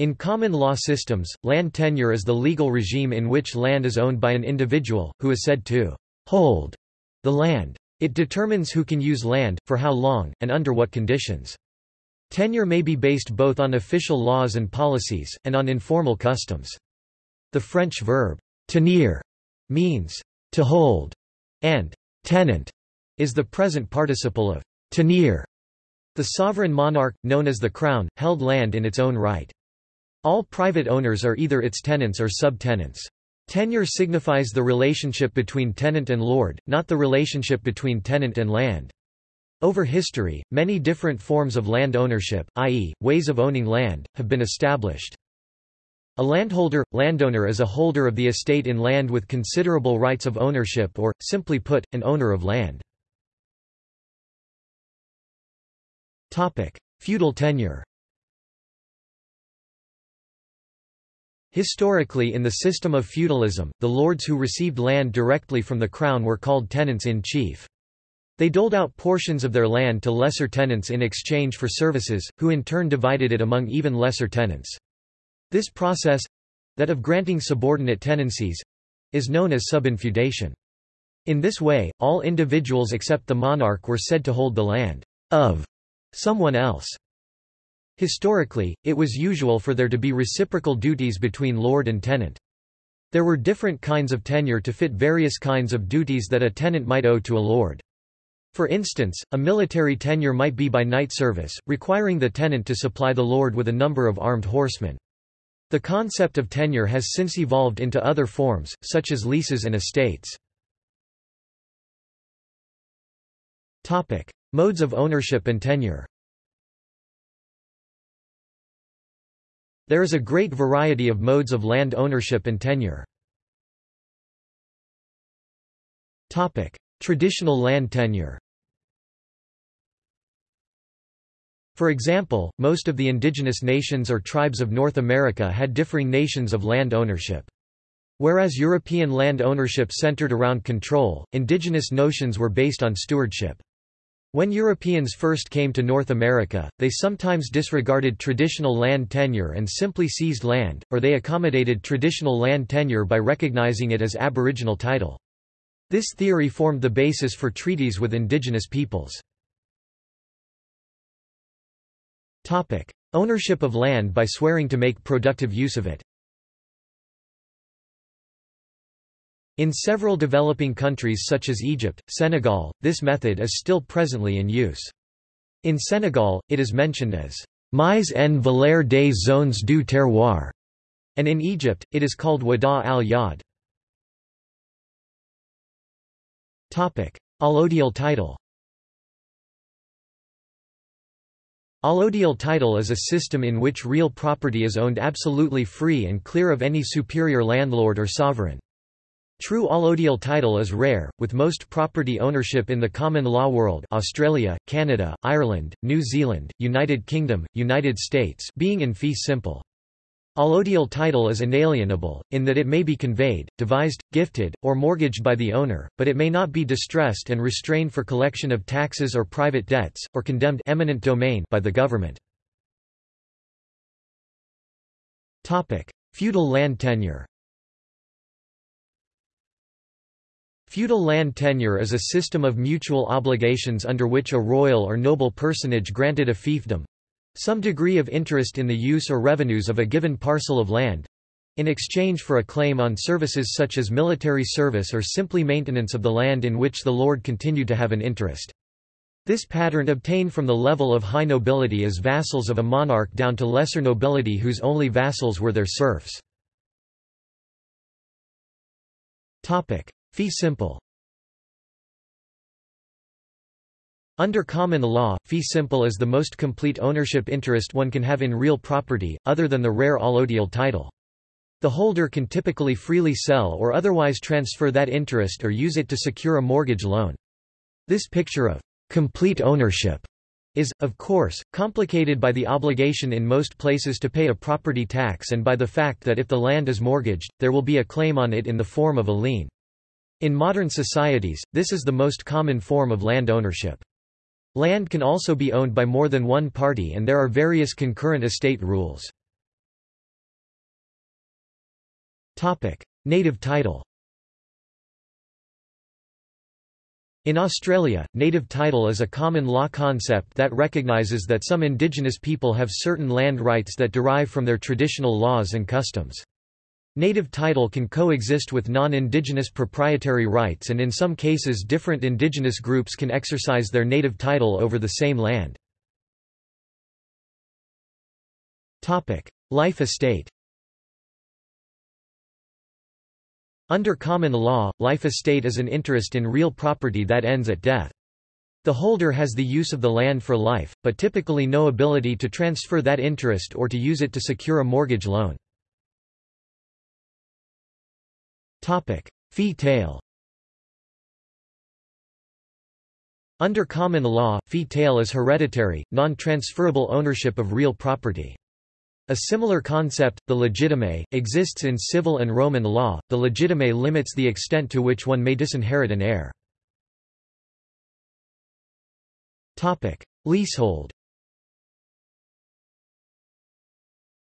In common law systems, land tenure is the legal regime in which land is owned by an individual, who is said to hold the land. It determines who can use land, for how long, and under what conditions. Tenure may be based both on official laws and policies, and on informal customs. The French verb tenir means to hold, and tenant is the present participle of tenir. The sovereign monarch, known as the crown, held land in its own right. All private owners are either its tenants or subtenants. Tenure signifies the relationship between tenant and lord, not the relationship between tenant and land. Over history, many different forms of land ownership, i.e., ways of owning land, have been established. A landholder, landowner is a holder of the estate in land with considerable rights of ownership or, simply put, an owner of land. Feudal tenure Historically in the system of feudalism, the lords who received land directly from the crown were called tenants-in-chief. They doled out portions of their land to lesser tenants in exchange for services, who in turn divided it among even lesser tenants. This process—that of granting subordinate tenancies—is known as subinfeudation. In this way, all individuals except the monarch were said to hold the land of someone else. Historically, it was usual for there to be reciprocal duties between lord and tenant. There were different kinds of tenure to fit various kinds of duties that a tenant might owe to a lord. For instance, a military tenure might be by knight service, requiring the tenant to supply the lord with a number of armed horsemen. The concept of tenure has since evolved into other forms, such as leases and estates. Modes of ownership and tenure There is a great variety of modes of land ownership and tenure. Traditional land tenure For example, most of the indigenous nations or tribes of North America had differing nations of land ownership. Whereas European land ownership centered around control, indigenous notions were based on stewardship. When Europeans first came to North America, they sometimes disregarded traditional land tenure and simply seized land, or they accommodated traditional land tenure by recognizing it as aboriginal title. This theory formed the basis for treaties with indigenous peoples. Ownership of land by swearing to make productive use of it In several developing countries such as Egypt, Senegal, this method is still presently in use. In Senegal, it is mentioned as mise en valeur des zones du terroir, and in Egypt, it is called wada al-yad. Allodial title Allodial title is a system in which real property is owned absolutely free and clear of any superior landlord or sovereign. True allodial title is rare, with most property ownership in the common law world Australia, Canada, Ireland, New Zealand, United Kingdom, United States being in fee simple. Allodial title is inalienable, in that it may be conveyed, devised, gifted, or mortgaged by the owner, but it may not be distrained and restrained for collection of taxes or private debts, or condemned eminent domain by the government. Feudal land tenure Feudal land tenure is a system of mutual obligations under which a royal or noble personage granted a fiefdom—some degree of interest in the use or revenues of a given parcel of land—in exchange for a claim on services such as military service or simply maintenance of the land in which the lord continued to have an interest. This pattern obtained from the level of high nobility as vassals of a monarch down to lesser nobility whose only vassals were their serfs. Fee simple Under common law, fee simple is the most complete ownership interest one can have in real property, other than the rare allodial title. The holder can typically freely sell or otherwise transfer that interest or use it to secure a mortgage loan. This picture of complete ownership is, of course, complicated by the obligation in most places to pay a property tax and by the fact that if the land is mortgaged, there will be a claim on it in the form of a lien. In modern societies, this is the most common form of land ownership. Land can also be owned by more than one party and there are various concurrent estate rules. Native title In Australia, native title is a common law concept that recognises that some indigenous people have certain land rights that derive from their traditional laws and customs. Native title can coexist with non-indigenous proprietary rights and in some cases different indigenous groups can exercise their native title over the same land. Life estate Under common law, life estate is an interest in real property that ends at death. The holder has the use of the land for life, but typically no ability to transfer that interest or to use it to secure a mortgage loan. Fee tail Under common law, fee tail is hereditary, non-transferable ownership of real property. A similar concept, the legitime, exists in civil and Roman law. The legitime limits the extent to which one may disinherit an heir. Topic: Leasehold.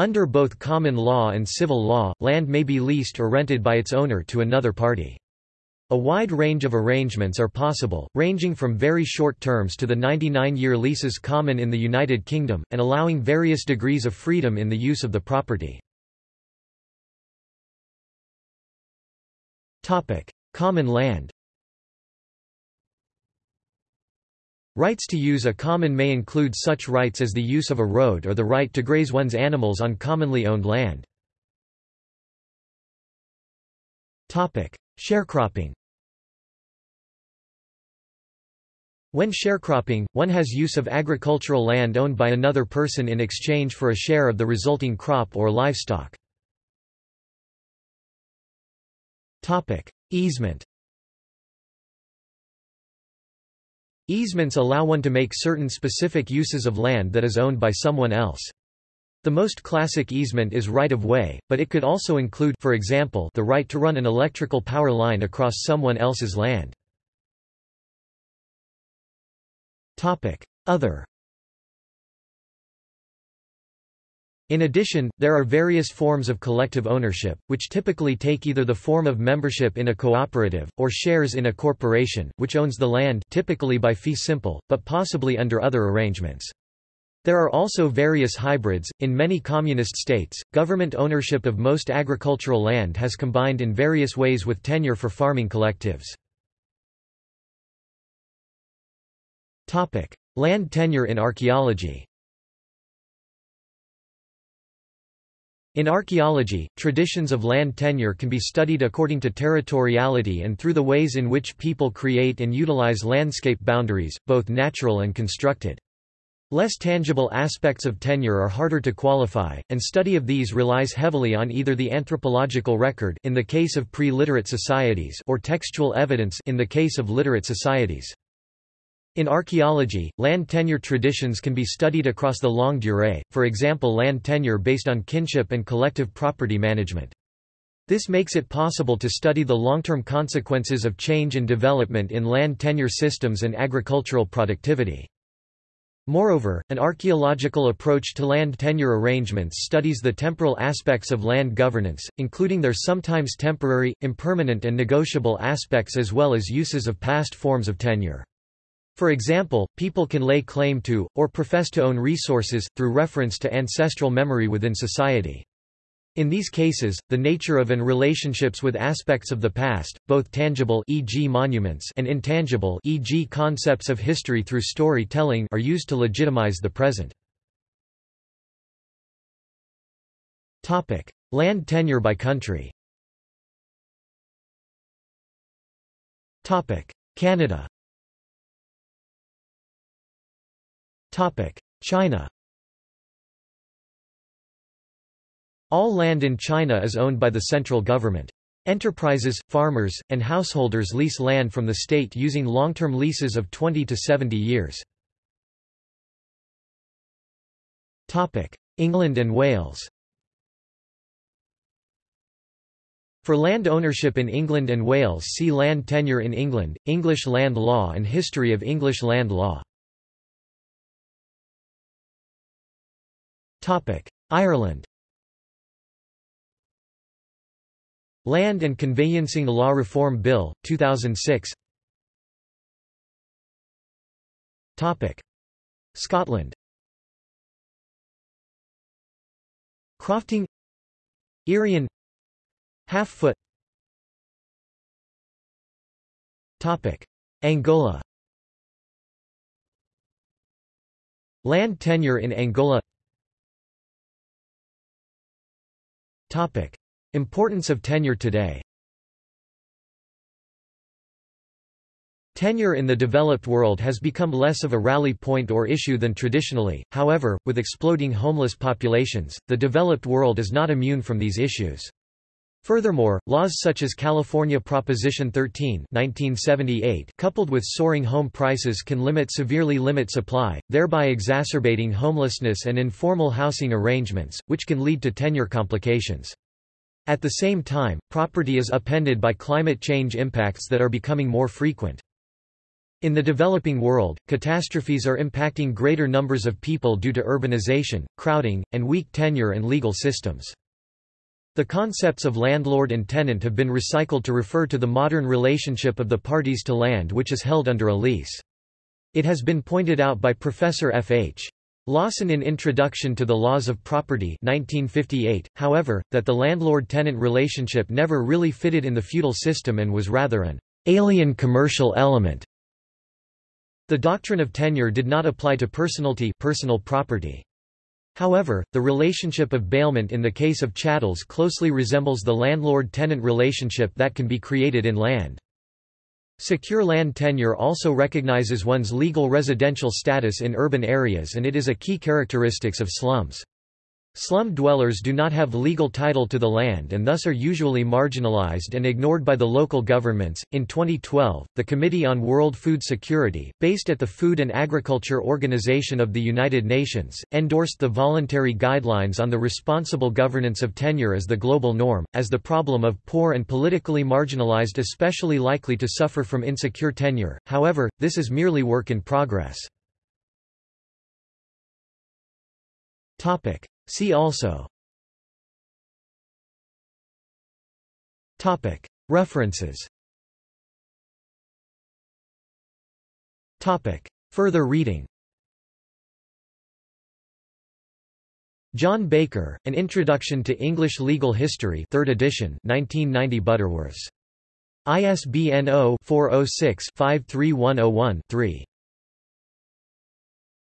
Under both common law and civil law, land may be leased or rented by its owner to another party. A wide range of arrangements are possible, ranging from very short terms to the 99-year leases common in the United Kingdom, and allowing various degrees of freedom in the use of the property. Common land Rights to use a common may include such rights as the use of a road or the right to graze one's animals on commonly owned land. Sharecropping When sharecropping, one has use of agricultural land owned by another person in exchange for a share of the resulting crop or livestock. Easement Easements allow one to make certain specific uses of land that is owned by someone else. The most classic easement is right-of-way, but it could also include for example, the right to run an electrical power line across someone else's land. Other In addition, there are various forms of collective ownership, which typically take either the form of membership in a cooperative, or shares in a corporation, which owns the land typically by fee simple, but possibly under other arrangements. There are also various hybrids. In many communist states, government ownership of most agricultural land has combined in various ways with tenure for farming collectives. Land tenure in archaeology In archaeology, traditions of land tenure can be studied according to territoriality and through the ways in which people create and utilize landscape boundaries, both natural and constructed. Less tangible aspects of tenure are harder to qualify, and study of these relies heavily on either the anthropological record in the case of pre-literate societies or textual evidence in the case of literate societies. In archaeology, land tenure traditions can be studied across the longue durée, for example land tenure based on kinship and collective property management. This makes it possible to study the long-term consequences of change and development in land tenure systems and agricultural productivity. Moreover, an archaeological approach to land tenure arrangements studies the temporal aspects of land governance, including their sometimes temporary, impermanent and negotiable aspects as well as uses of past forms of tenure. For example, people can lay claim to, or profess to own resources, through reference to ancestral memory within society. In these cases, the nature of and relationships with aspects of the past, both tangible e.g. monuments and intangible e.g. concepts of history through story-telling are used to legitimize the present. Topic: Land tenure by country. Topic: Canada. China All land in China is owned by the central government. Enterprises, farmers, and householders lease land from the state using long-term leases of 20 to 70 years. England and Wales For land ownership in England and Wales see Land tenure in England, English land law and History of English land law Ireland. Land and Conveyancing Law Reform Bill, 2006 Scotland. Crofting. Irian Half-foot. Angola. Land tenure in Angola Importance of tenure today Tenure in the developed world has become less of a rally point or issue than traditionally, however, with exploding homeless populations, the developed world is not immune from these issues. Furthermore, laws such as California Proposition 13 1978 coupled with soaring home prices can limit severely limit supply, thereby exacerbating homelessness and informal housing arrangements, which can lead to tenure complications. At the same time, property is upended by climate change impacts that are becoming more frequent. In the developing world, catastrophes are impacting greater numbers of people due to urbanization, crowding, and weak tenure and legal systems. The concepts of landlord and tenant have been recycled to refer to the modern relationship of the parties to land which is held under a lease. It has been pointed out by Professor F. H. Lawson in Introduction to the Laws of Property 1958, however, that the landlord-tenant relationship never really fitted in the feudal system and was rather an alien commercial element. The doctrine of tenure did not apply to personalty personal property. However, the relationship of bailment in the case of chattels closely resembles the landlord-tenant relationship that can be created in land. Secure land tenure also recognizes one's legal residential status in urban areas and it is a key characteristics of slums. Slum dwellers do not have legal title to the land and thus are usually marginalized and ignored by the local governments. In 2012, the Committee on World Food Security, based at the Food and Agriculture Organization of the United Nations, endorsed the voluntary guidelines on the responsible governance of tenure as the global norm, as the problem of poor and politically marginalized especially likely to suffer from insecure tenure. However, this is merely work in progress. Topic: See also. Topic. References. Topic. Further reading. John Baker, An Introduction to English Legal History 3rd edition 1990 Butterworths. ISBN 0-406-53101-3.